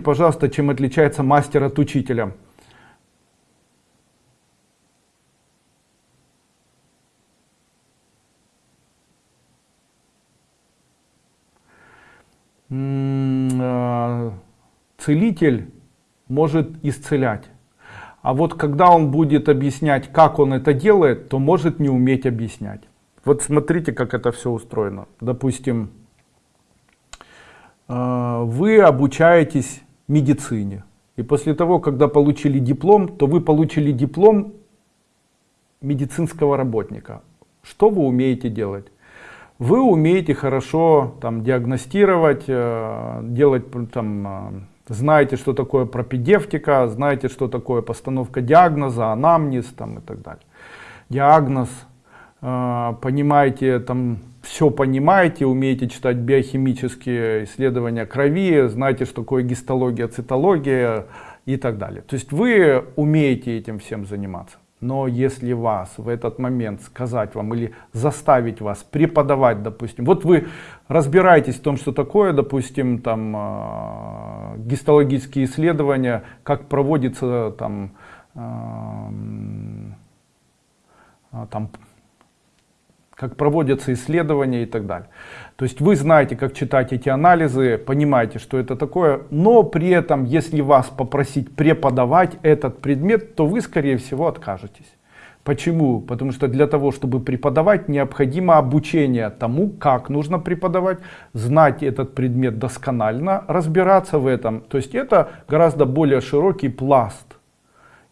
пожалуйста, чем отличается мастер от учителя? Э, целитель может исцелять. А вот когда он будет объяснять, как он это делает, то может не уметь объяснять. Вот смотрите, как это все устроено. Допустим, э, вы обучаетесь медицине. И после того, когда получили диплом, то вы получили диплом медицинского работника. Что вы умеете делать? Вы умеете хорошо там, диагностировать, э, делать там, э, знаете, что такое пропедевтика, знаете, что такое постановка диагноза, анамнез там, и так далее. Диагноз, э, понимаете, там, все понимаете, умеете читать биохимические исследования крови, знаете, что такое гистология, цитология и так далее. То есть вы умеете этим всем заниматься. Но если вас в этот момент сказать вам или заставить вас преподавать, допустим, вот вы разбираетесь в том, что такое, допустим, там э, гистологические исследования, как проводится там, э, там как проводятся исследования и так далее. То есть вы знаете, как читать эти анализы, понимаете, что это такое, но при этом, если вас попросить преподавать этот предмет, то вы, скорее всего, откажетесь. Почему? Потому что для того, чтобы преподавать, необходимо обучение тому, как нужно преподавать, знать этот предмет досконально, разбираться в этом. То есть это гораздо более широкий пласт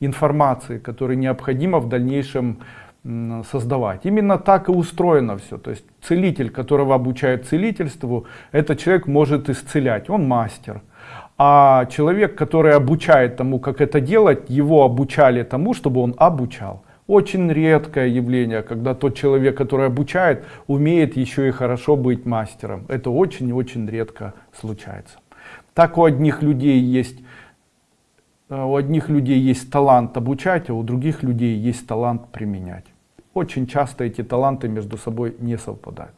информации, который необходимо в дальнейшем создавать. Именно так и устроено все. То есть целитель, которого обучают целительству, этот человек может исцелять, он мастер. А человек, который обучает тому, как это делать, его обучали тому, чтобы он обучал. Очень редкое явление, когда тот человек, который обучает, умеет еще и хорошо быть мастером. Это очень и очень редко случается. Так у одних людей есть Э, у одних людей есть талант обучать, а у других людей есть талант применять. Очень часто эти таланты между собой не совпадают.